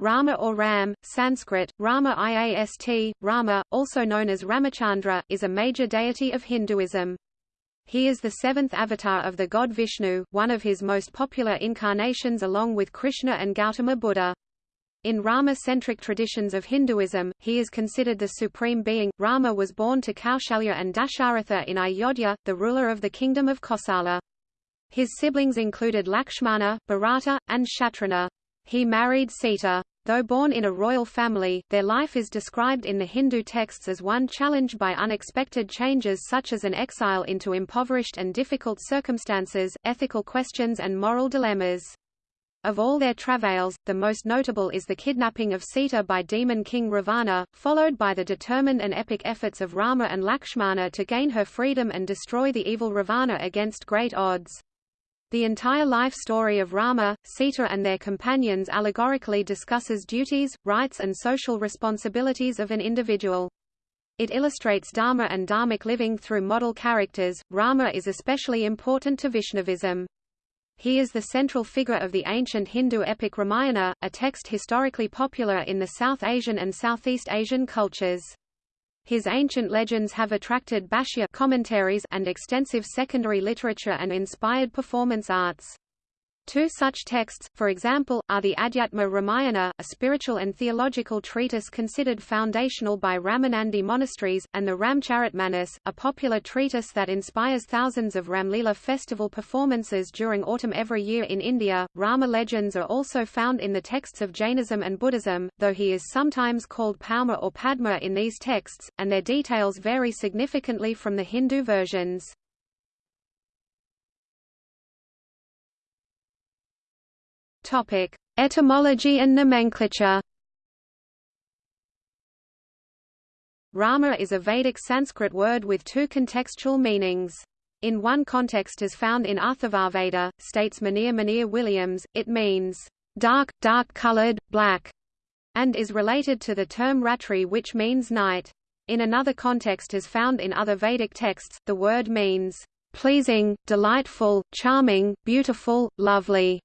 Rama or Ram, Sanskrit, Rama Iast, Rama, also known as Ramachandra, is a major deity of Hinduism. He is the seventh avatar of the god Vishnu, one of his most popular incarnations along with Krishna and Gautama Buddha. In Rama-centric traditions of Hinduism, he is considered the supreme being. Rama was born to Kaushalya and Dasharatha in Ayodhya, the ruler of the kingdom of Kosala. His siblings included Lakshmana, Bharata, and Shatrughna. He married Sita. Though born in a royal family, their life is described in the Hindu texts as one challenged by unexpected changes such as an exile into impoverished and difficult circumstances, ethical questions and moral dilemmas. Of all their travails, the most notable is the kidnapping of Sita by demon king Ravana, followed by the determined and epic efforts of Rama and Lakshmana to gain her freedom and destroy the evil Ravana against great odds. The entire life story of Rama, Sita and their companions allegorically discusses duties, rights and social responsibilities of an individual. It illustrates Dharma and Dharmic living through model characters. Rama is especially important to Vaishnavism. He is the central figure of the ancient Hindu epic Ramayana, a text historically popular in the South Asian and Southeast Asian cultures. His ancient legends have attracted bhashya commentaries and extensive secondary literature and inspired performance arts. Two such texts, for example, are the Adhyatma Ramayana, a spiritual and theological treatise considered foundational by Ramanandi monasteries, and the Ramcharitmanas, a popular treatise that inspires thousands of Ramlila festival performances during autumn every year in India. Rama legends are also found in the texts of Jainism and Buddhism, though he is sometimes called Pauma or Padma in these texts, and their details vary significantly from the Hindu versions. Topic: Etymology and nomenclature. Rama is a Vedic Sanskrit word with two contextual meanings. In one context as found in Atharvaveda, states Monier Monier-Williams, it means, dark, dark-colored, black, and is related to the term ratri which means night. In another context as found in other Vedic texts, the word means, pleasing, delightful, charming, beautiful, lovely.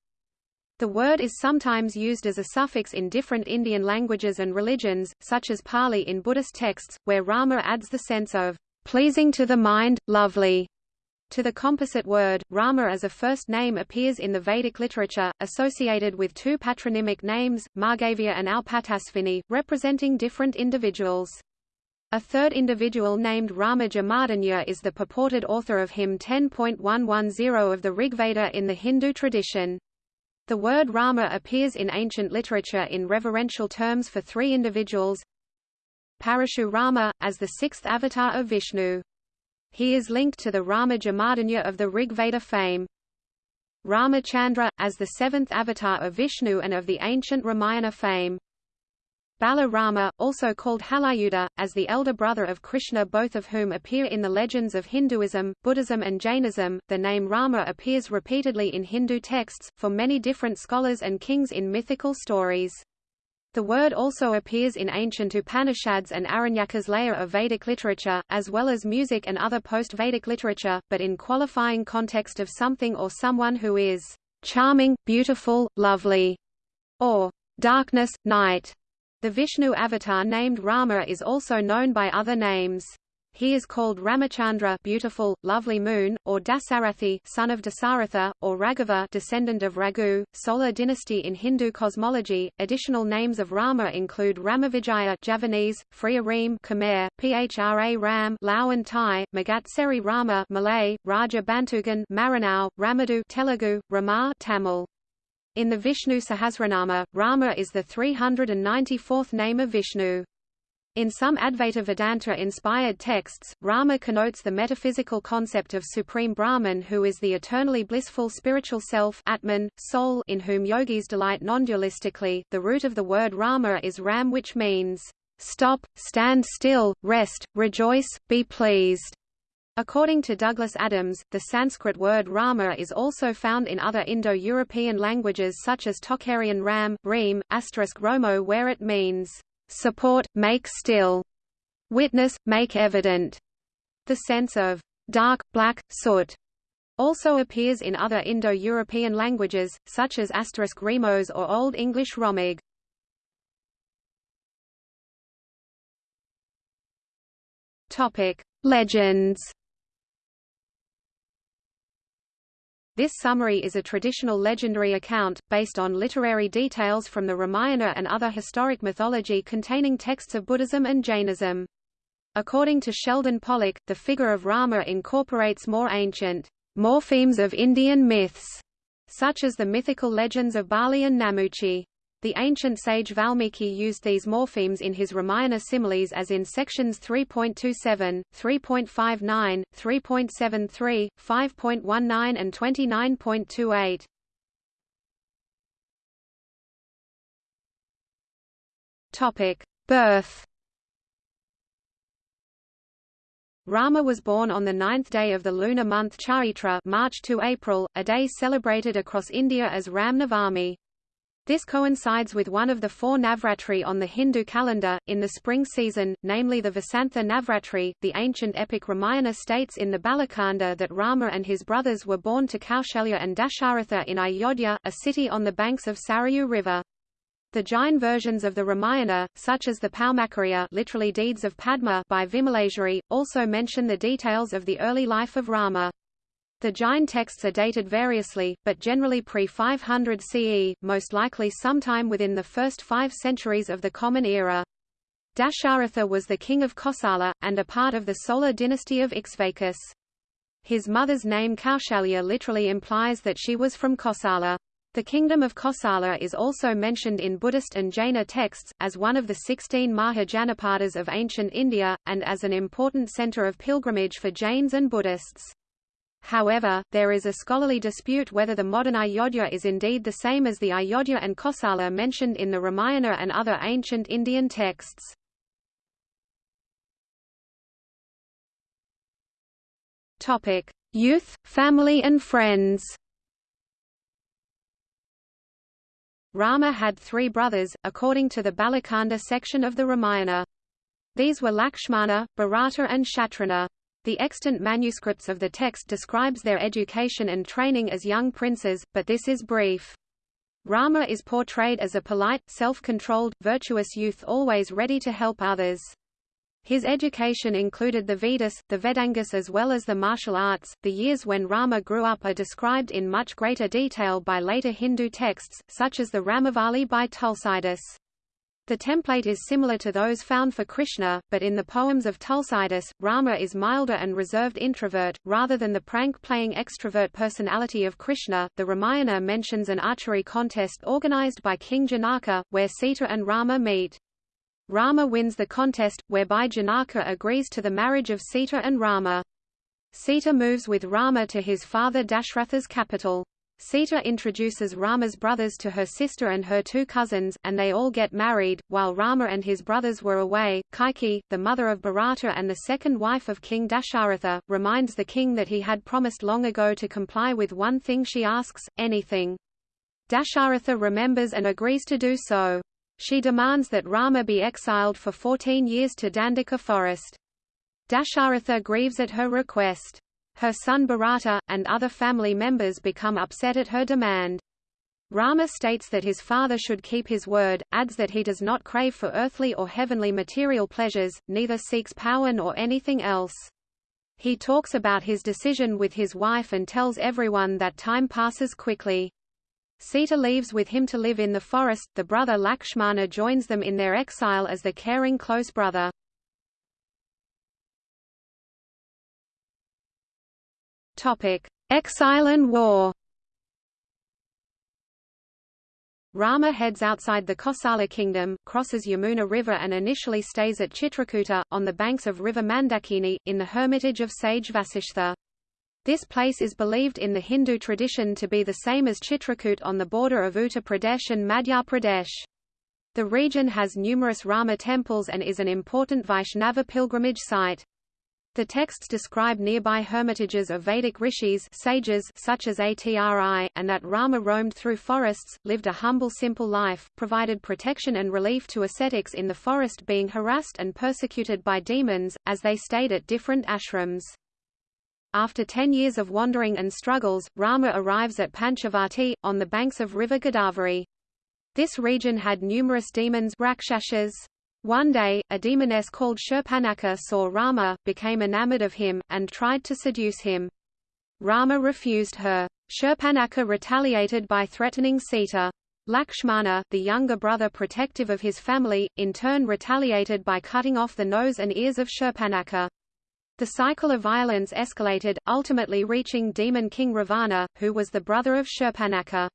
The word is sometimes used as a suffix in different Indian languages and religions, such as Pali in Buddhist texts, where Rama adds the sense of pleasing to the mind, lovely. To the composite word, Rama as a first name appears in the Vedic literature, associated with two patronymic names, Margavya and Alpatasvini, representing different individuals. A third individual named Rama Jamadagnya is the purported author of hymn 10.110 of the Rigveda in the Hindu tradition. The word Rama appears in ancient literature in reverential terms for three individuals. Parashu Rama, as the sixth avatar of Vishnu. He is linked to the Rama Jamadagnya of the Rig Veda fame. Ramachandra, as the seventh avatar of Vishnu and of the ancient Ramayana fame. Bala Rama, also called Halayudha, as the elder brother of Krishna both of whom appear in the legends of Hinduism, Buddhism and Jainism. The name Rama appears repeatedly in Hindu texts, for many different scholars and kings in mythical stories. The word also appears in ancient Upanishads and Aranyakas layer of Vedic literature, as well as music and other post-Vedic literature, but in qualifying context of something or someone who is charming, beautiful, lovely, or darkness, night. The Vishnu avatar named Rama is also known by other names. He is called Ramachandra beautiful, lovely moon, or Dasarathi son of Dasaratha, or Raghava descendant of Raghu, solar dynasty in Hindu cosmology. Additional names of Rama include Ramavijaya Javanese, Phria Reem Khmer, Phra Ram Lao and Thai, Magatseri Rama Malay, Raja Bantugan Maranao, Ramadu Telugu, Rama Tamil. In the Vishnu Sahasranama, Rama is the 394th name of Vishnu. In some Advaita Vedanta-inspired texts, Rama connotes the metaphysical concept of Supreme Brahman who is the eternally blissful spiritual self Atman, soul in whom yogis delight non-dualistically. The root of the word Rama is Ram which means, stop, stand still, rest, rejoice, be pleased. According to Douglas Adams, the Sanskrit word Rama is also found in other Indo-European languages such as Tocharian Ram, Reem, asterisk Romo where it means, "...support, make still", "...witness, make evident". The sense of "...dark, black, soot", also appears in other Indo-European languages, such as asterisk Remos or Old English Romig. Legends This summary is a traditional legendary account, based on literary details from the Ramayana and other historic mythology containing texts of Buddhism and Jainism. According to Sheldon Pollock, the figure of Rama incorporates more ancient morphemes of Indian myths, such as the mythical legends of Bali and Namuchi. The ancient sage Valmiki used these morphemes in his Ramayana similes as in sections 3.27, 3.59, 3.73, 5.19 and 29.28. Topic: Birth Rama was born on the ninth day of the lunar month Chaitra March to April, a day celebrated across India as Ram Navami. This coincides with one of the four Navratri on the Hindu calendar, in the spring season, namely the Vasantha Navratri. The ancient epic Ramayana states in the Balakanda that Rama and his brothers were born to Kaushalya and Dasharatha in Ayodhya, a city on the banks of Sarayu River. The Jain versions of the Ramayana, such as the Paumakariya literally Deeds of Padma by Vimaleshwari, also mention the details of the early life of Rama. The Jain texts are dated variously, but generally pre-500 CE, most likely sometime within the first five centuries of the Common Era. Dasharatha was the king of Kosala, and a part of the Solar dynasty of Ikshvakus. His mother's name Kaushalya literally implies that she was from Kosala. The kingdom of Kosala is also mentioned in Buddhist and Jaina texts, as one of the 16 Mahajanapadas of ancient India, and as an important center of pilgrimage for Jains and Buddhists. However, there is a scholarly dispute whether the modern Ayodhya is indeed the same as the Ayodhya and Kosala mentioned in the Ramayana and other ancient Indian texts. Topic: Youth, family and friends Rama had three brothers, according to the Balakanda section of the Ramayana. These were Lakshmana, Bharata and Shatrughna. The extant manuscripts of the text describes their education and training as young princes, but this is brief. Rama is portrayed as a polite, self-controlled, virtuous youth always ready to help others. His education included the Vedas, the Vedangas as well as the martial arts. The years when Rama grew up are described in much greater detail by later Hindu texts, such as the Ramavali by Tulsidas. The template is similar to those found for Krishna, but in the poems of Tulsidas, Rama is milder and reserved introvert, rather than the prank-playing extrovert personality of Krishna. The Ramayana mentions an archery contest organized by King Janaka, where Sita and Rama meet. Rama wins the contest, whereby Janaka agrees to the marriage of Sita and Rama. Sita moves with Rama to his father Dashratha's capital. Sita introduces Rama's brothers to her sister and her two cousins, and they all get married. While Rama and his brothers were away, Kaikeyi, the mother of Bharata and the second wife of King Dasharatha, reminds the king that he had promised long ago to comply with one thing she asks, anything. Dasharatha remembers and agrees to do so. She demands that Rama be exiled for 14 years to Dandaka forest. Dasharatha grieves at her request. Her son Bharata, and other family members become upset at her demand. Rama states that his father should keep his word, adds that he does not crave for earthly or heavenly material pleasures, neither seeks power nor anything else. He talks about his decision with his wife and tells everyone that time passes quickly. Sita leaves with him to live in the forest, the brother Lakshmana joins them in their exile as the caring close brother. Exile and war Rama heads outside the Kosala kingdom, crosses Yamuna River and initially stays at Chitrakuta, on the banks of river Mandakini, in the hermitage of sage Vasishtha. This place is believed in the Hindu tradition to be the same as Chitrakoot on the border of Uttar Pradesh and Madhya Pradesh. The region has numerous Rama temples and is an important Vaishnava pilgrimage site. The texts describe nearby hermitages of Vedic rishis sages such as Atri, and that Rama roamed through forests, lived a humble simple life, provided protection and relief to ascetics in the forest being harassed and persecuted by demons, as they stayed at different ashrams. After ten years of wandering and struggles, Rama arrives at Panchavati, on the banks of river Godavari. This region had numerous demons rakshasas. One day, a demoness called Shurpanakha saw Rama, became enamored of him, and tried to seduce him. Rama refused her. Shurpanakha retaliated by threatening Sita. Lakshmana, the younger brother protective of his family, in turn retaliated by cutting off the nose and ears of Shurpanakha. The cycle of violence escalated, ultimately reaching demon king Ravana, who was the brother of Shurpanakha.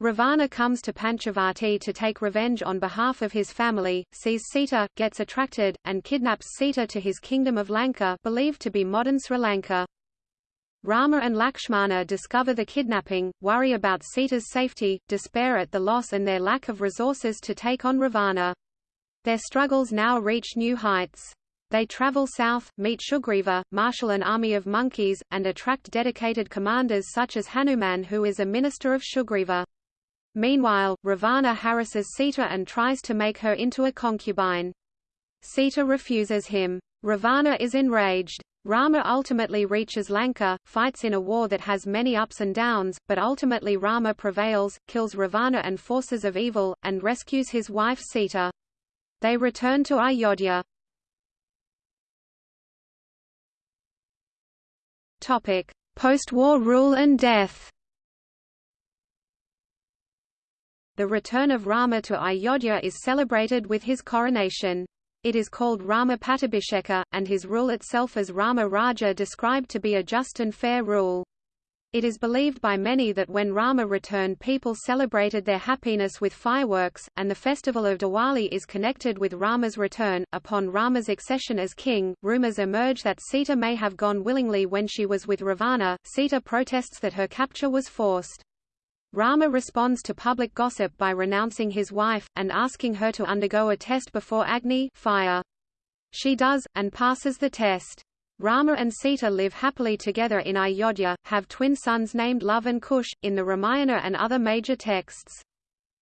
Ravana comes to Panchavati to take revenge on behalf of his family, sees Sita, gets attracted, and kidnaps Sita to his kingdom of Lanka believed to be modern Sri Lanka. Rama and Lakshmana discover the kidnapping, worry about Sita's safety, despair at the loss and their lack of resources to take on Ravana. Their struggles now reach new heights. They travel south, meet Sugriva, marshal an army of monkeys, and attract dedicated commanders such as Hanuman who is a minister of Sugriva. Meanwhile, Ravana harasses Sita and tries to make her into a concubine. Sita refuses him. Ravana is enraged. Rama ultimately reaches Lanka, fights in a war that has many ups and downs, but ultimately Rama prevails, kills Ravana and forces of evil, and rescues his wife Sita. They return to Ayodhya. Post-war rule and death The return of Rama to Ayodhya is celebrated with his coronation. It is called Rama Pattabhisheka, and his rule itself as Rama Rajya described to be a just and fair rule. It is believed by many that when Rama returned people celebrated their happiness with fireworks, and the festival of Diwali is connected with Rama's return. Upon Rama's accession as king, rumors emerge that Sita may have gone willingly when she was with Ravana. Sita protests that her capture was forced. Rama responds to public gossip by renouncing his wife, and asking her to undergo a test before Agni fire. She does, and passes the test. Rama and Sita live happily together in Ayodhya, have twin sons named Love and Kush, in the Ramayana and other major texts.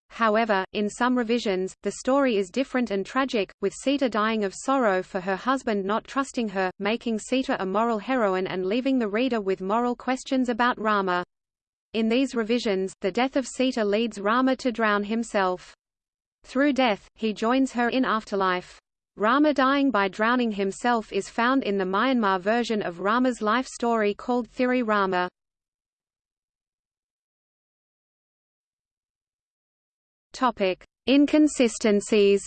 However, in some revisions, the story is different and tragic, with Sita dying of sorrow for her husband not trusting her, making Sita a moral heroine and leaving the reader with moral questions about Rama. In these revisions, the death of Sita leads Rama to drown himself. Through death, he joins her in afterlife. Rama dying by drowning himself is found in the Myanmar version of Rama's life story called Thiri Rama. Topic: Inconsistencies.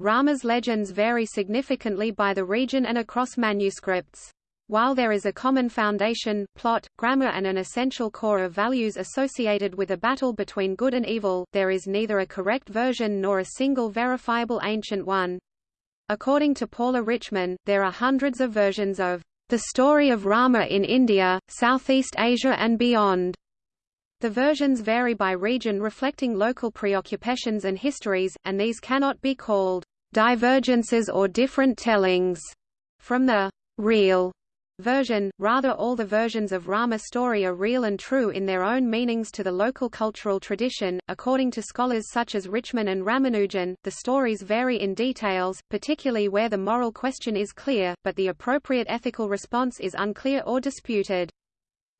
Rama's legends vary significantly by the region and across manuscripts. While there is a common foundation, plot, grammar and an essential core of values associated with a battle between good and evil, there is neither a correct version nor a single verifiable ancient one. According to Paula Richman, there are hundreds of versions of the story of Rama in India, Southeast Asia and beyond. The versions vary by region reflecting local preoccupations and histories, and these cannot be called divergences or different tellings from the real version, rather all the versions of Rama story are real and true in their own meanings to the local cultural tradition. According to scholars such as Richman and Ramanujan, the stories vary in details, particularly where the moral question is clear, but the appropriate ethical response is unclear or disputed.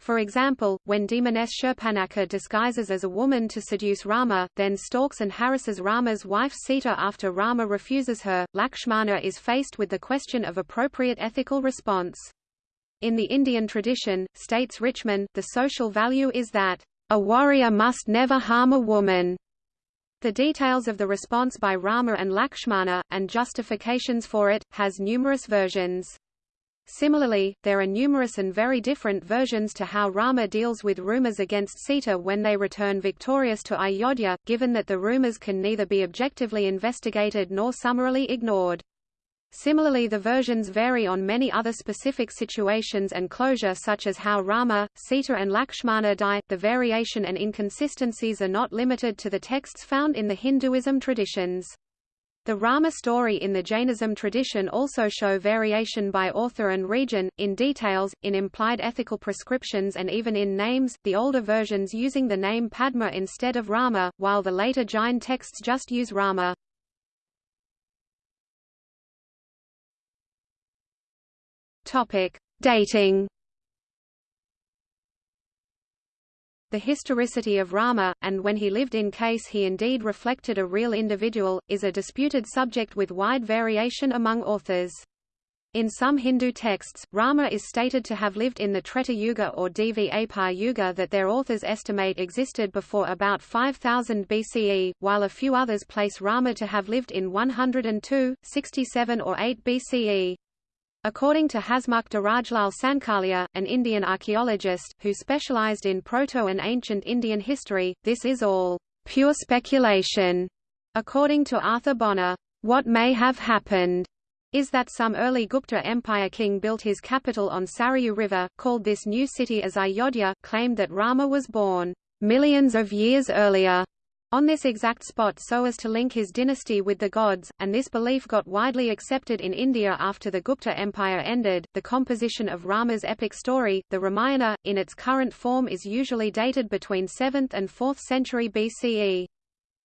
For example, when demoness Shurpanakha disguises as a woman to seduce Rama, then stalks and harasses Rama's wife Sita after Rama refuses her, Lakshmana is faced with the question of appropriate ethical response. In the Indian tradition, states Richman, the social value is that, "...a warrior must never harm a woman." The details of the response by Rama and Lakshmana, and justifications for it, has numerous versions. Similarly, there are numerous and very different versions to how Rama deals with rumors against Sita when they return victorious to Ayodhya, given that the rumors can neither be objectively investigated nor summarily ignored. Similarly the versions vary on many other specific situations and closure such as how Rama, Sita and Lakshmana die. The variation and inconsistencies are not limited to the texts found in the Hinduism traditions. The Rama story in the Jainism tradition also show variation by author and region, in details, in implied ethical prescriptions and even in names, the older versions using the name Padma instead of Rama, while the later Jain texts just use Rama. Topic: Dating. The historicity of Rama, and when he lived in case he indeed reflected a real individual, is a disputed subject with wide variation among authors. In some Hindu texts, Rama is stated to have lived in the Treta Yuga or Dvapar Yuga that their authors estimate existed before about 5000 BCE, while a few others place Rama to have lived in 102, 67 or 8 BCE. According to Hasmukh Rajlal Sankalia, an Indian archaeologist, who specialized in Proto and ancient Indian history, this is all pure speculation. According to Arthur Bonner, what may have happened is that some early Gupta Empire king built his capital on Sarayu River, called this new city as Ayodhya, claimed that Rama was born millions of years earlier on this exact spot so as to link his dynasty with the gods, and this belief got widely accepted in India after the Gupta Empire ended. The composition of Rama's epic story, the Ramayana, in its current form is usually dated between 7th and 4th century BCE.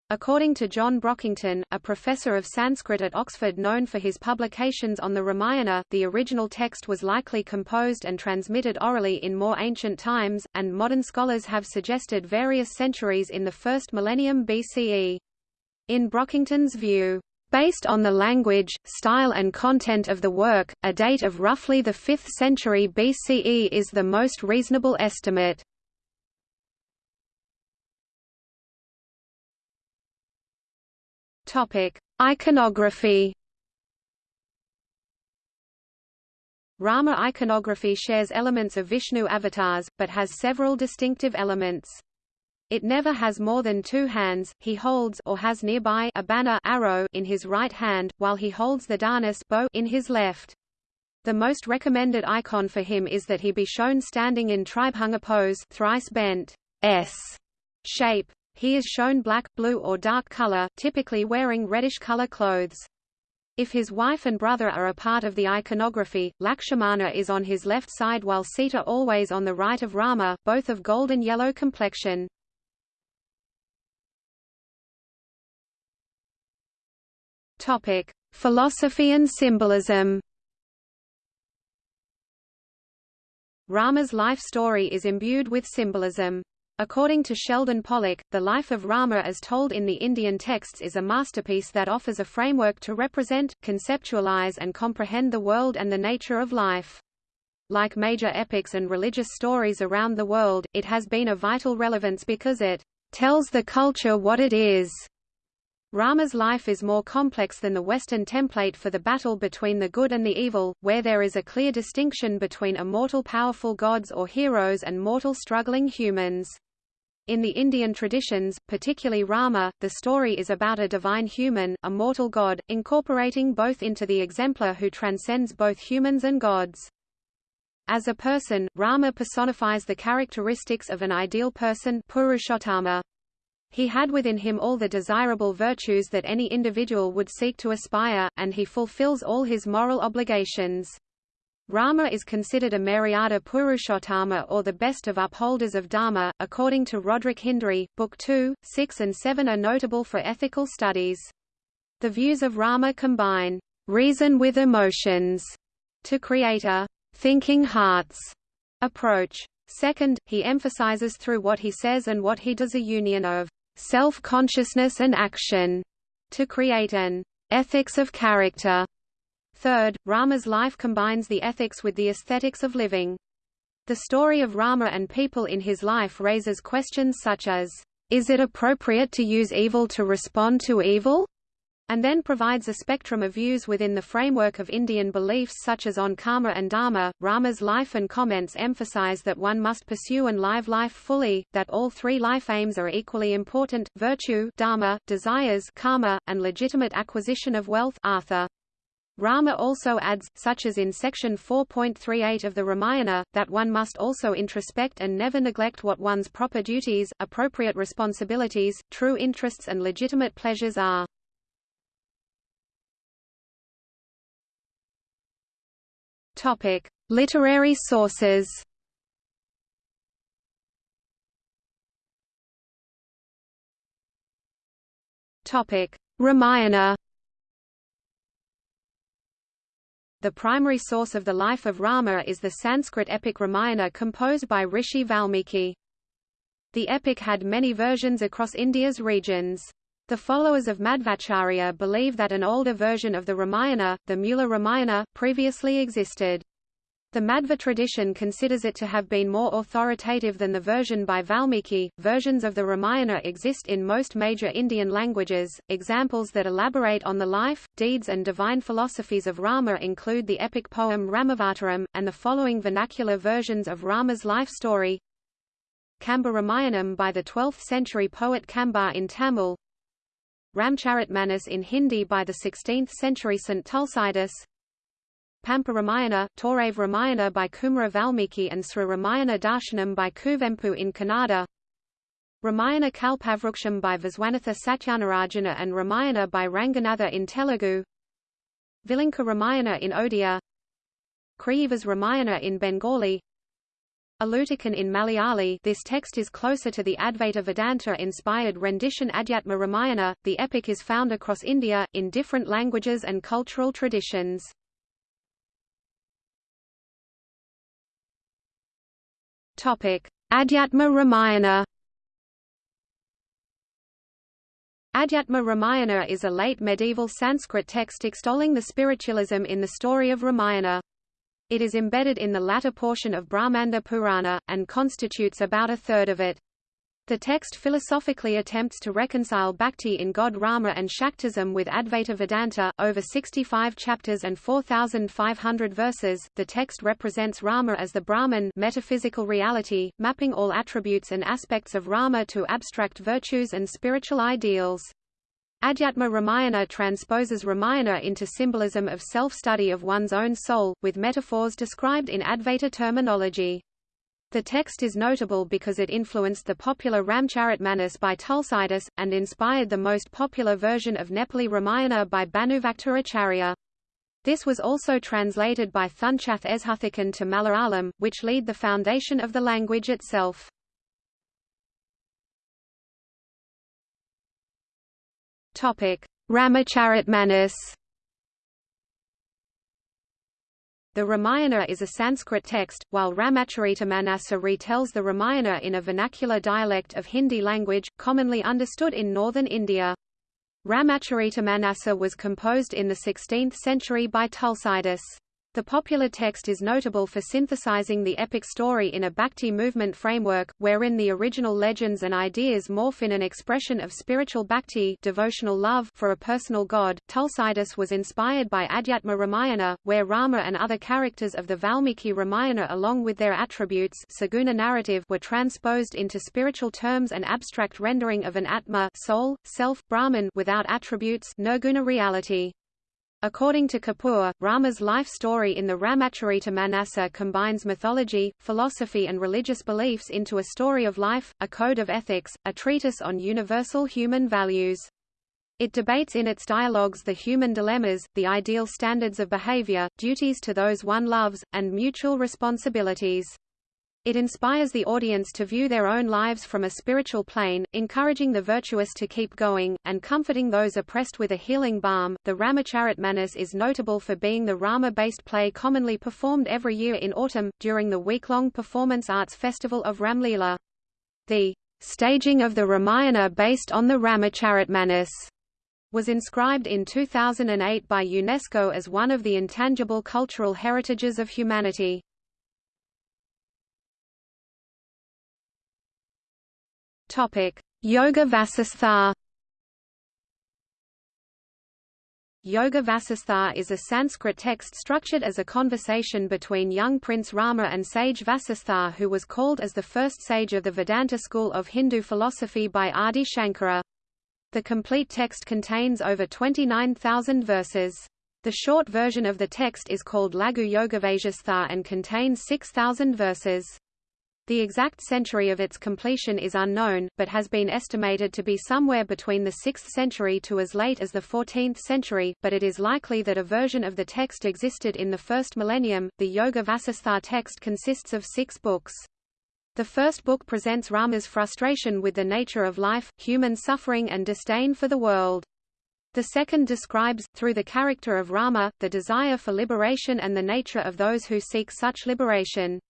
According to John Brockington, a professor of Sanskrit at Oxford known for his publications on the Ramayana, the original text was likely composed and transmitted orally in more ancient times, and modern scholars have suggested various centuries in the first millennium BCE. In Brockington's view, Based on the language, style and content of the work, a date of roughly the 5th century BCE is the most reasonable estimate. Topic: Iconography. Rama iconography shares elements of Vishnu avatars, but has several distinctive elements. It never has more than two hands, he holds or has nearby a banner arrow in his right hand, while he holds the dhanus bow in his left. The most recommended icon for him is that he be shown standing in tribhanga pose thrice bent S shape. He is shown black, blue or dark color, typically wearing reddish color clothes. If his wife and brother are a part of the iconography, Lakshmana is on his left side while Sita always on the right of Rama, both of golden yellow complexion. Topic: Philosophy and symbolism. Rama's life story is imbued with symbolism. According to Sheldon Pollock, the life of Rama as told in the Indian texts is a masterpiece that offers a framework to represent, conceptualize and comprehend the world and the nature of life. Like major epics and religious stories around the world, it has been of vital relevance because it tells the culture what it is. Rama's life is more complex than the Western template for the battle between the good and the evil, where there is a clear distinction between immortal powerful gods or heroes and mortal struggling humans. In the Indian traditions, particularly Rama, the story is about a divine human, a mortal god, incorporating both into the exemplar who transcends both humans and gods. As a person, Rama personifies the characteristics of an ideal person Purushottama. He had within him all the desirable virtues that any individual would seek to aspire, and he fulfills all his moral obligations. Rama is considered a Maryada Purushottama or the best of upholders of Dharma, according to Roderick Hindery, Book 2, 6 and 7 are notable for ethical studies. The views of Rama combine reason with emotions to create a thinking hearts approach. Second, he emphasizes through what he says and what he does a union of self-consciousness and action to create an ethics of character Third, Rama's life combines the ethics with the aesthetics of living. The story of Rama and people in his life raises questions such as, is it appropriate to use evil to respond to evil? and then provides a spectrum of views within the framework of Indian beliefs such as on karma and dharma. Rama's life and comments emphasize that one must pursue and live life fully, that all three life aims are equally important, virtue dharma, desires karma, and legitimate acquisition of wealth artha. Rama also adds, such as in section 4.38 of the Ramayana, that one must also introspect and never neglect what one's proper duties, appropriate responsibilities, true interests and legitimate pleasures are. Topic: Literary sources. Topic: Ramayana The primary source of the life of Rama is the Sanskrit epic Ramayana composed by Rishi Valmiki. The epic had many versions across India's regions. The followers of Madhvacharya believe that an older version of the Ramayana, the Mula Ramayana, previously existed. The Madhva tradition considers it to have been more authoritative than the version by Valmiki. Versions of the Ramayana exist in most major Indian languages. Examples that elaborate on the life, deeds, and divine philosophies of Rama include the epic poem Ramavataram, and the following vernacular versions of Rama's life story Kamba Ramayanam by the 12th century poet Kambar in Tamil, Ramcharitmanas in Hindi by the 16th century St. Tulsidas, Pampa Ramayana, Torave Ramayana by Kumara Valmiki and Sri Ramayana Darshanam by Kuvempu in Kannada. Ramayana Kalpavruksham by Viswanatha Satyanarayana and Ramayana by Ranganatha in Telugu. Vilinka Ramayana in Odia. Kriyivas Ramayana in Bengali. Alutikan in Malayali. This text is closer to the Advaita Vedanta-inspired rendition Adhyatma Ramayana. The epic is found across India, in different languages and cultural traditions. Adhyatma Ramayana Adhyatma Ramayana is a late medieval Sanskrit text extolling the spiritualism in the story of Ramayana. It is embedded in the latter portion of Brahmanda Purana, and constitutes about a third of it. The text philosophically attempts to reconcile bhakti in God Rama and Shaktism with Advaita Vedanta. Over 65 chapters and 4,500 verses, the text represents Rama as the Brahman metaphysical reality, mapping all attributes and aspects of Rama to abstract virtues and spiritual ideals. Adhyatma Ramayana transposes Ramayana into symbolism of self-study of one's own soul, with metaphors described in Advaita terminology. The text is notable because it influenced the popular Ramcharitmanas by Tulsidas, and inspired the most popular version of Nepali Ramayana by Bhanuvaktaracharya. This was also translated by Thunchath Ezhuthachan to Malayalam, which laid the foundation of the language itself. Ramacharitmanas The Ramayana is a Sanskrit text, while Ramacharitamanasa retells the Ramayana in a vernacular dialect of Hindi language, commonly understood in northern India. Ramacharitamanasa was composed in the 16th century by Tulsidas. The popular text is notable for synthesizing the epic story in a bhakti movement framework, wherein the original legends and ideas morph in an expression of spiritual bhakti devotional love for a personal god. Tulsidas was inspired by Adhyatma Ramayana, where Rama and other characters of the Valmiki Ramayana along with their attributes saguna narrative were transposed into spiritual terms and abstract rendering of an atma soul, self, Brahman without attributes nirguna reality. According to Kapoor, Rama's life story in the Ramacharita Manasa combines mythology, philosophy and religious beliefs into a story of life, a code of ethics, a treatise on universal human values. It debates in its dialogues the human dilemmas, the ideal standards of behavior, duties to those one loves, and mutual responsibilities. It inspires the audience to view their own lives from a spiritual plane, encouraging the virtuous to keep going, and comforting those oppressed with a healing balm. The Ramacharitmanas is notable for being the Rama based play commonly performed every year in autumn, during the week long performance arts festival of Ramlila. The staging of the Ramayana based on the Ramacharitmanas was inscribed in 2008 by UNESCO as one of the intangible cultural heritages of humanity. Topic: Yoga Vasistha. Yoga Vasistha is a Sanskrit text structured as a conversation between young Prince Rama and sage Vasistha who was called as the first sage of the Vedanta school of Hindu philosophy by Adi Shankara. The complete text contains over 29,000 verses. The short version of the text is called Laghu Yogavasisthar and contains 6,000 verses. The exact century of its completion is unknown, but has been estimated to be somewhere between the 6th century to as late as the 14th century, but it is likely that a version of the text existed in the first millennium. The Yoga Vasisthar text consists of six books. The first book presents Rama's frustration with the nature of life, human suffering and disdain for the world. The second describes, through the character of Rama, the desire for liberation and the nature of those who seek such liberation.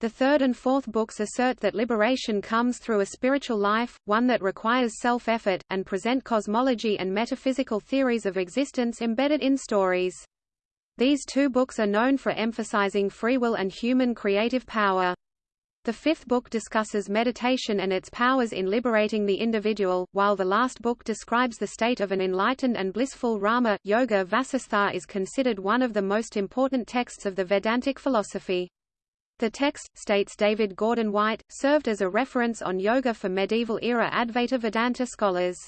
The third and fourth books assert that liberation comes through a spiritual life, one that requires self-effort, and present cosmology and metaphysical theories of existence embedded in stories. These two books are known for emphasizing free will and human creative power. The fifth book discusses meditation and its powers in liberating the individual, while the last book describes the state of an enlightened and blissful Rama. Yoga Vasistha is considered one of the most important texts of the Vedantic philosophy. The text, states David Gordon White, served as a reference on yoga for medieval-era Advaita Vedanta scholars.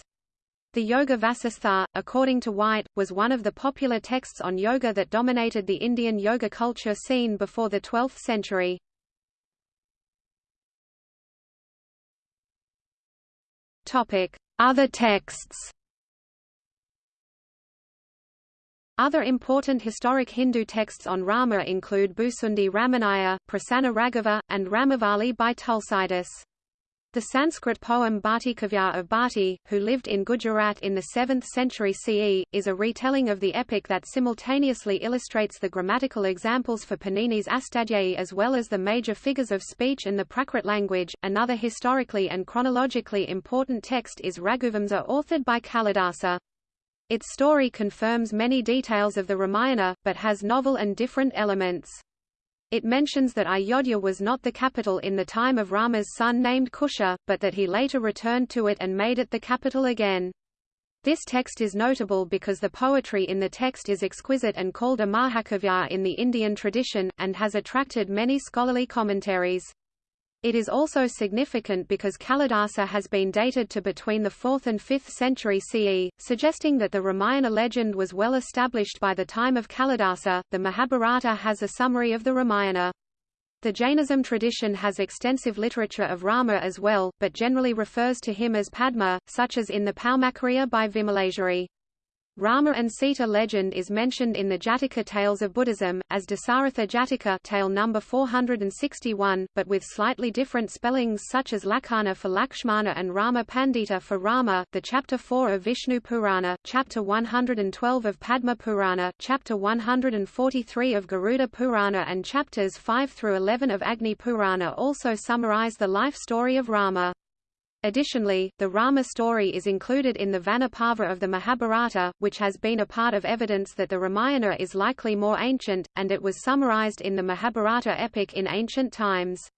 The Yoga Vasistha, according to White, was one of the popular texts on yoga that dominated the Indian yoga culture scene before the 12th century. Other texts Other important historic Hindu texts on Rama include Bhusundi Ramayana, Prasanna Raghava, and Ramavali by Tulsidas. The Sanskrit poem Bhatti Kavya of Bhatti, who lived in Gujarat in the 7th century CE, is a retelling of the epic that simultaneously illustrates the grammatical examples for Panini's Astadhyayi as well as the major figures of speech and the Prakrit language. Another historically and chronologically important text is Raghuvamsa authored by Kalidasa. Its story confirms many details of the Ramayana, but has novel and different elements. It mentions that Ayodhya was not the capital in the time of Rama's son named Kusha, but that he later returned to it and made it the capital again. This text is notable because the poetry in the text is exquisite and called a Mahakavya in the Indian tradition, and has attracted many scholarly commentaries. It is also significant because Kalidasa has been dated to between the 4th and 5th century CE, suggesting that the Ramayana legend was well established by the time of Kalidasa. The Mahabharata has a summary of the Ramayana. The Jainism tradition has extensive literature of Rama as well, but generally refers to him as Padma, such as in the Paumakariya by Vimaleshwari. Rama and Sita legend is mentioned in the Jataka tales of Buddhism, as Dasaratha Jataka tale number 461, but with slightly different spellings such as Lakhana for Lakshmana and Rama Pandita for Rama. The chapter 4 of Vishnu Purana, chapter 112 of Padma Purana, chapter 143 of Garuda Purana and chapters 5 through 11 of Agni Purana also summarize the life story of Rama. Additionally, the Rama story is included in the Vana of the Mahabharata, which has been a part of evidence that the Ramayana is likely more ancient, and it was summarized in the Mahabharata epic in ancient times.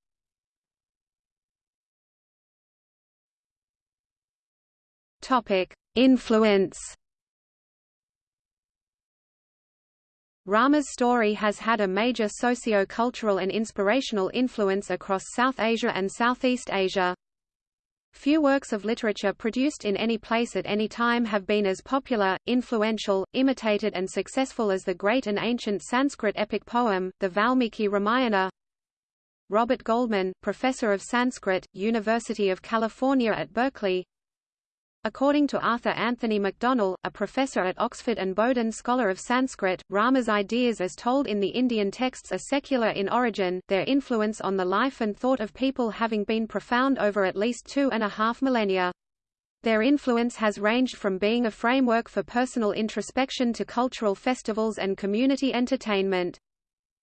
Influence Rama's story has had a major socio-cultural and inspirational influence across South Asia and Southeast Asia. Few works of literature produced in any place at any time have been as popular, influential, imitated and successful as the great and ancient Sanskrit epic poem, the Valmiki Ramayana. Robert Goldman, professor of Sanskrit, University of California at Berkeley According to Arthur Anthony Macdonell, a professor at Oxford and Boden scholar of Sanskrit, Rama's ideas as told in the Indian texts are secular in origin, their influence on the life and thought of people having been profound over at least two and a half millennia. Their influence has ranged from being a framework for personal introspection to cultural festivals and community entertainment.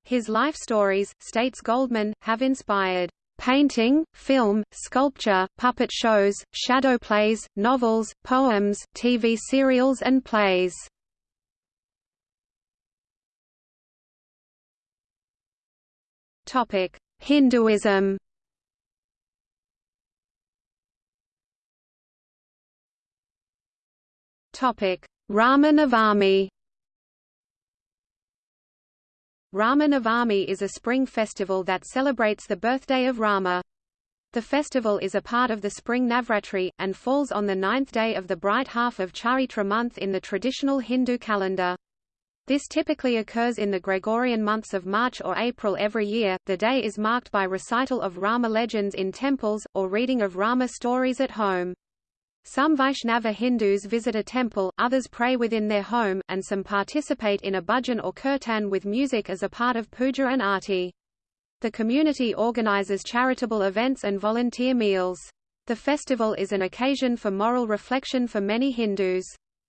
His life stories, states Goldman, have inspired painting, film, sculpture, puppet shows, shadow plays, novels, poems, TV serials and plays. Hinduism. Rama Navami. Rama Navami is a spring festival that celebrates the birthday of Rama. The festival is a part of the spring Navratri, and falls on the ninth day of the bright half of Chaitra month in the traditional Hindu calendar. This typically occurs in the Gregorian months of March or April every year. The day is marked by recital of Rama legends in temples, or reading of Rama stories at home. Some Vaishnava Hindus visit a temple, others pray within their home, and some participate in a bhajan or kirtan with music as a part of puja and arti. The community organizes charitable events and volunteer meals. The festival is an occasion for moral reflection for many Hindus.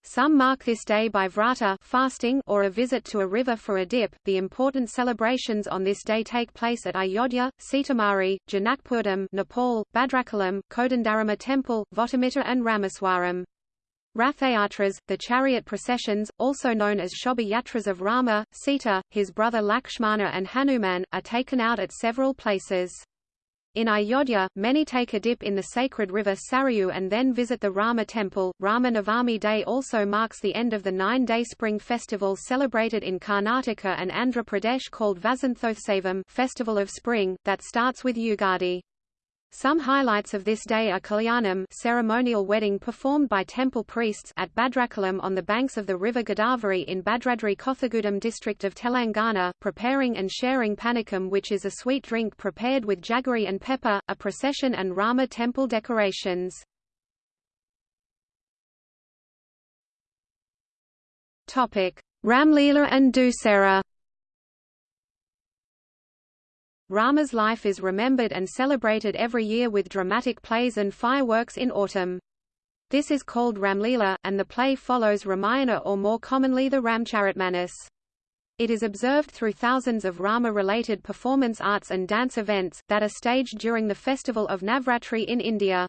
Some mark this day by vrata fasting or a visit to a river for a dip. The important celebrations on this day take place at Ayodhya, Sitamarhi, Janakpurdham, Nepal, Bhadrachalam, Kodandarama Temple, Vontimitta and Rameswaram. Rathayatras, the chariot processions, also known as Shobha of Rama, Sita, his brother Lakshmana and Hanuman, are taken out at several places. In Ayodhya, many take a dip in the sacred river Sarayu and then visit the Rama temple. Rama Navami Day also marks the end of the nine-day spring festival celebrated in Karnataka and Andhra Pradesh called Vasanthotsava Festival of Spring, that starts with Yugadi. Some highlights of this day are Kalyanam ceremonial wedding performed by temple priests at Bhadrachalam on the banks of the river Godavari in Bhadradri Kothagudem district of Telangana, preparing and sharing panakam which is a sweet drink prepared with jaggery and pepper, a procession and Rama temple decorations. Ramlila and Dussehra Rama's life is remembered and celebrated every year with dramatic plays and fireworks in autumn. This is called Ramlila, and the play follows Ramayana or more commonly the Ramcharitmanas. It is observed through thousands of Rama-related performance arts and dance events, that are staged during the festival of Navratri in India.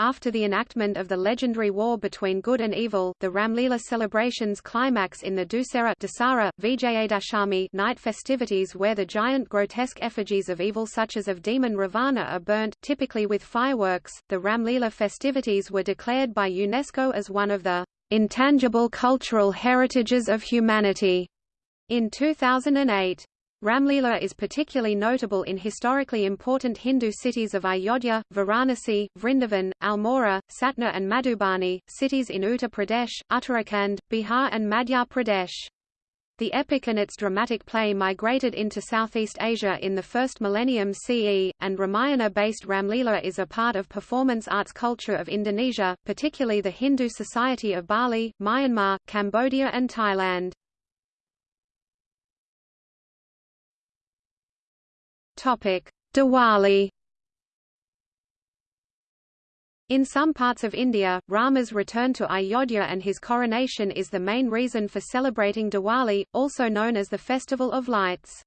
After the enactment of the legendary war between good and evil, the Ramlila celebrations climax in the Dussehra Dasara, Vijayadashami night festivities where the giant grotesque effigies of evil such as of demon Ravana are burnt, typically with fireworks. The Ramlila festivities were declared by UNESCO as one of the intangible cultural heritages of humanity in 2008. Ramlila is particularly notable in historically important Hindu cities of Ayodhya, Varanasi, Vrindavan, Almora, Satna and Madhubani, cities in Uttar Pradesh, Uttarakhand, Bihar and Madhya Pradesh. The epic and its dramatic play migrated into Southeast Asia in the first millennium CE, and Ramayana-based Ramlila is a part of performance arts culture of Indonesia, particularly the Hindu Society of Bali, Myanmar, Cambodia and Thailand. Topic: Diwali. In some parts of India, Rama's return to Ayodhya and his coronation is the main reason for celebrating Diwali, also known as the Festival of Lights.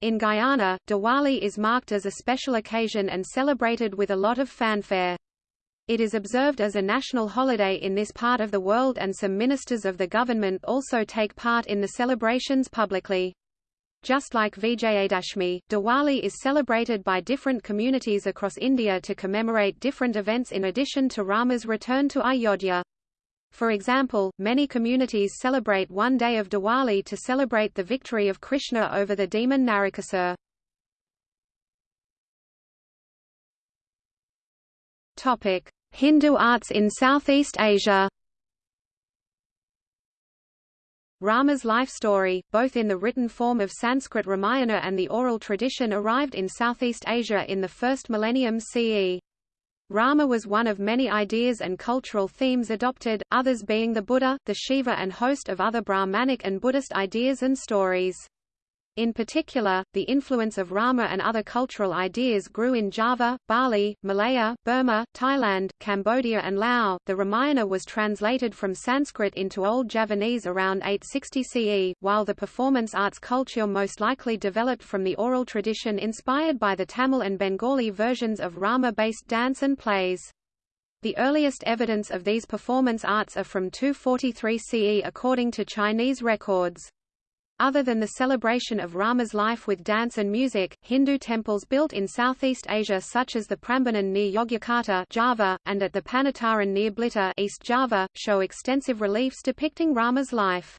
In Guyana, Diwali is marked as a special occasion and celebrated with a lot of fanfare. It is observed as a national holiday in this part of the world and some ministers of the government also take part in the celebrations publicly. Just like Vijayadashmi, Diwali is celebrated by different communities across India to commemorate different events in addition to Rama's return to Ayodhya. For example, many communities celebrate one day of Diwali to celebrate the victory of Krishna over the demon Narakasur. Hindu arts in Southeast Asia Rama's life story, both in the written form of Sanskrit Ramayana and the oral tradition arrived in Southeast Asia in the first millennium CE. Rama was one of many ideas and cultural themes adopted, others being the Buddha, the Shiva and host of other Brahmanic and Buddhist ideas and stories. In particular, the influence of Rama and other cultural ideas grew in Java, Bali, Malaya, Burma, Thailand, Cambodia and Laos. The Ramayana was translated from Sanskrit into Old Javanese around 860 CE, while the performance arts culture most likely developed from the oral tradition inspired by the Tamil and Bengali versions of Rama-based dance and plays. The earliest evidence of these performance arts are from 243 CE according to Chinese records. Other than the celebration of Rama's life with dance and music, Hindu temples built in Southeast Asia such as the Prambanan near Yogyakarta Java, and at the Panataran near Blitar East Java, show extensive reliefs depicting Rama's life.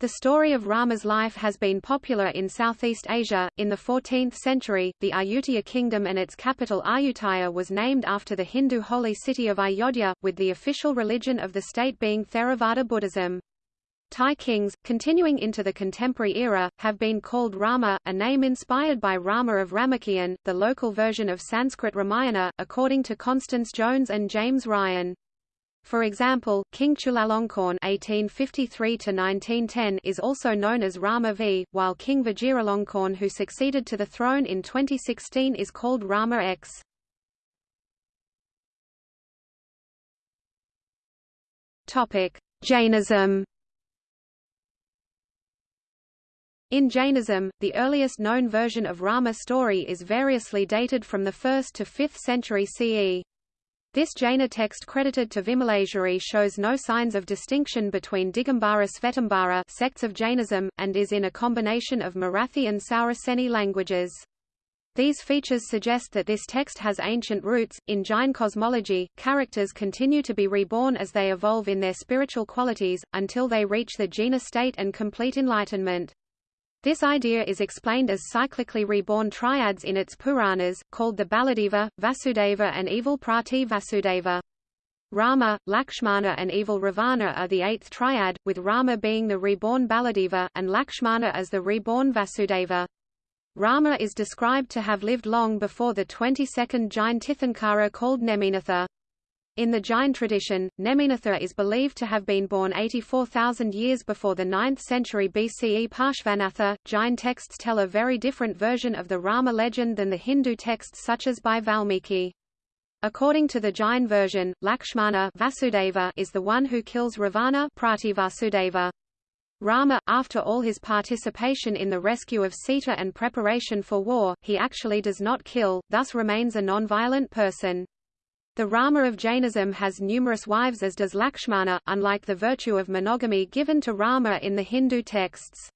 The story of Rama's life has been popular in Southeast Asia. In the 14th century, the Ayutthaya kingdom and its capital Ayutthaya was named after the Hindu holy city of Ayodhya, with the official religion of the state being Theravada Buddhism. Thai kings, continuing into the contemporary era, have been called Rama, a name inspired by Rama of Ramakien, the local version of Sanskrit Ramayana, according to Constance Jones and James Ryan. For example, King Chulalongkorn (1853–1910) is also known as Rama V, while King Vajiralongkorn, who succeeded to the throne in 2016, is called Rama X. Topic: Jainism In Jainism, the earliest known version of Rama story is variously dated from the 1st to 5th century CE. This Jaina text credited to Vimalasuri shows no signs of distinction between Digambara Svetambara sects of Jainism, and is in a combination of Marathi and Sauraseni languages. These features suggest that this text has ancient roots. In Jain cosmology, characters continue to be reborn as they evolve in their spiritual qualities, until they reach the jhana state and complete enlightenment. This idea is explained as cyclically reborn triads in its Puranas, called the Baladeva, Vasudeva and evil Prati Vasudeva. Rama, Lakshmana and evil Ravana are the eighth triad, with Rama being the reborn Baladeva, and Lakshmana as the reborn Vasudeva. Rama is described to have lived long before the 22nd Jain Tirthankara called Neminatha. In the Jain tradition, Neminatha is believed to have been born 84,000 years before the 9th century BCE Parshvanatha. Jain texts tell a very different version of the Rama legend than the Hindu texts such as by Valmiki. According to the Jain version, Lakshmana Vasudeva is the one who kills Ravana Prativasudeva. Rama, after all his participation in the rescue of Sita and preparation for war, he actually does not kill, thus remains a non-violent person. The Rama of Jainism has numerous wives as does Lakshmana, unlike the virtue of monogamy given to Rama in the Hindu texts.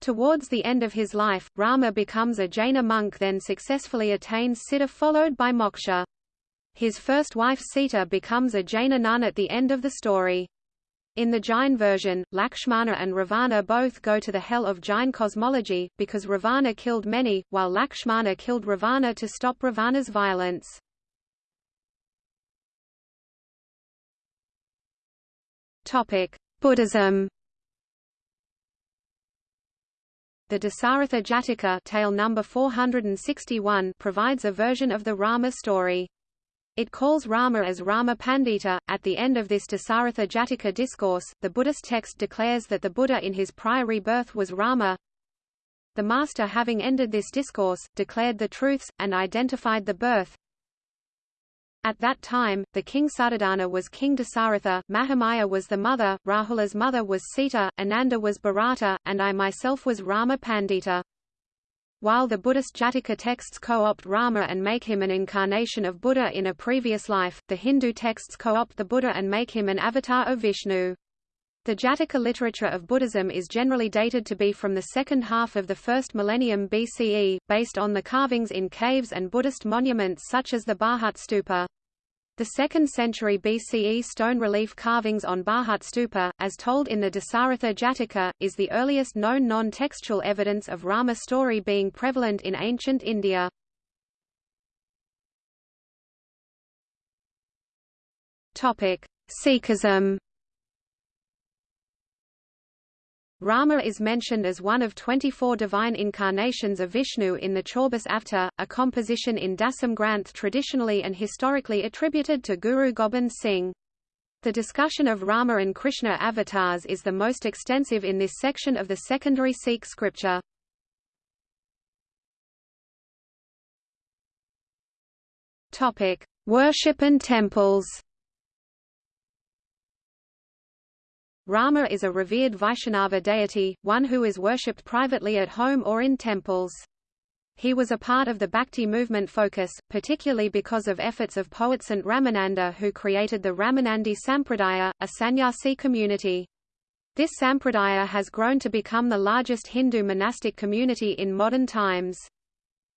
Towards the end of his life, Rama becomes a Jaina monk then successfully attains Siddha followed by moksha. His first wife Sita becomes a Jaina nun at the end of the story. In the Jain version, Lakshmana and Ravana both go to the hell of Jain cosmology, because Ravana killed many, while Lakshmana killed Ravana to stop Ravana's violence. Topic: Buddhism. The Dasaratha Jataka tale number 461 provides a version of the Rama story. It calls Rama as Rama Pandita. At the end of this Dasaratha Jataka discourse, the Buddhist text declares that the Buddha in his prior rebirth was Rama. The master having ended this discourse, declared the truths, and identified the birth, at that time, the king Suddhodana was king Dasaratha, Mahamaya was the mother, Rahula's mother was Sita, Ananda was Bharata, and I myself was Rama Pandita. While the Buddhist Jataka texts co-opt Rama and make him an incarnation of Buddha in a previous life, the Hindu texts co-opt the Buddha and make him an avatar of Vishnu. The Jataka literature of Buddhism is generally dated to be from the second half of the first millennium BCE, based on the carvings in caves and Buddhist monuments such as the Bharhut Stupa. The 2nd century BCE stone relief carvings on Bharhut Stupa, as told in the Dasaratha Jataka, is the earliest known non-textual evidence of Rama story being prevalent in ancient India. Sikhism Rama is mentioned as one of 24 divine incarnations of Vishnu in the Chaubish Avatar, a composition in Dasam Granth traditionally and historically attributed to Guru Gobind Singh. The discussion of Rama and Krishna avatars is the most extensive in this section of the secondary Sikh scripture. Worship and temples. Rama is a revered Vaishnava deity, one who is worshipped privately at home or in temples. He was a part of the Bhakti movement focus, particularly because of efforts of poet Saint Ramananda who created the Ramanandi Sampradaya, a sannyasi community. This sampradaya has grown to become the largest Hindu monastic community in modern times.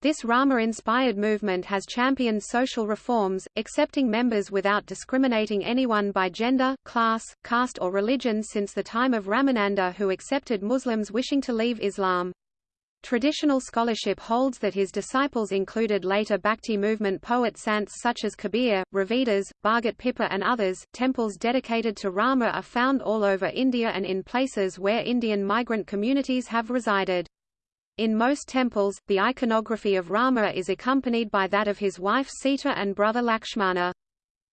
This Rama-inspired movement has championed social reforms, accepting members without discriminating anyone by gender, class, caste or religion since the time of Ramananda who accepted Muslims wishing to leave Islam. Traditional scholarship holds that his disciples included later Bhakti movement poet sants such as Kabir, Ravidas, Bhagat Pippa and others. Temples dedicated to Rama are found all over India and in places where Indian migrant communities have resided. In most temples, the iconography of Rama is accompanied by that of his wife Sita and brother Lakshmana.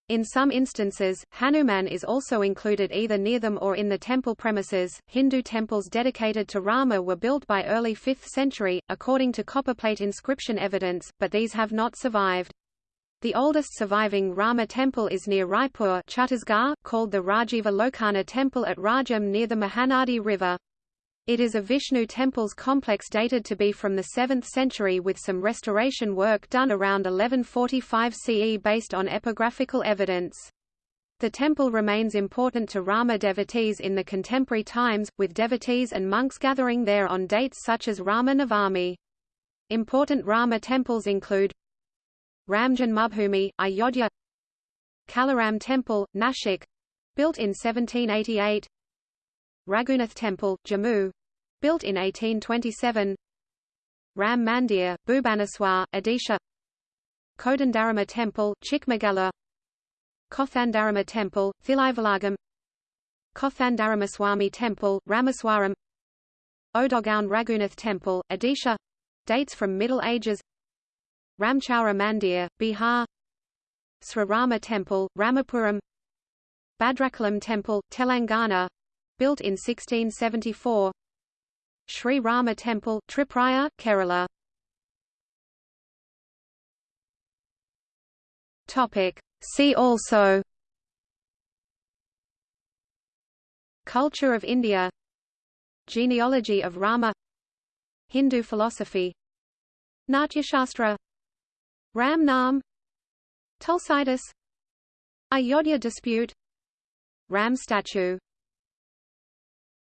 In some instances, Hanuman is also included either near them or in the temple premises. Hindu temples dedicated to Rama were built by early 5th century, according to copperplate inscription evidence, but these have not survived. The oldest surviving Rama temple is near Raipur Chhattisgarh, called the Rajiva Lochana temple at Rajim near the Mahanadi River. It is a Vishnu temples complex dated to be from the 7th century with some restoration work done around 1145 CE based on epigraphical evidence. The temple remains important to Rama devotees in the contemporary times, with devotees and monks gathering there on dates such as Rama Navami. Important Rama temples include Ram Janmabhoomi, Ayodhya Kalaram Temple, Nashik built in 1788 Raghunath Temple, Jammu. Built in 1827 Ram Mandir, Bhubaneswar, Odisha. Kodandarama Temple, Chikmagalur. Kothandarama Temple, Thilaivilagam Kothandaramaswamy Temple, Rameswaram. Odogaon Raghunath Temple, Odisha. Dates from Middle Ages. Ramchaura Mandir, Bihar. Sri Rama Temple, Ramapuram. Bhadrachalam Temple, Telangana built in 1674 Sri Rama Temple, Triprayar, Kerala. Topic. See also. Culture of India. Genealogy of Rama. Hindu philosophy. Natyashastra. Ram Naam. Tulsidas. Ayodhya dispute. Ram statue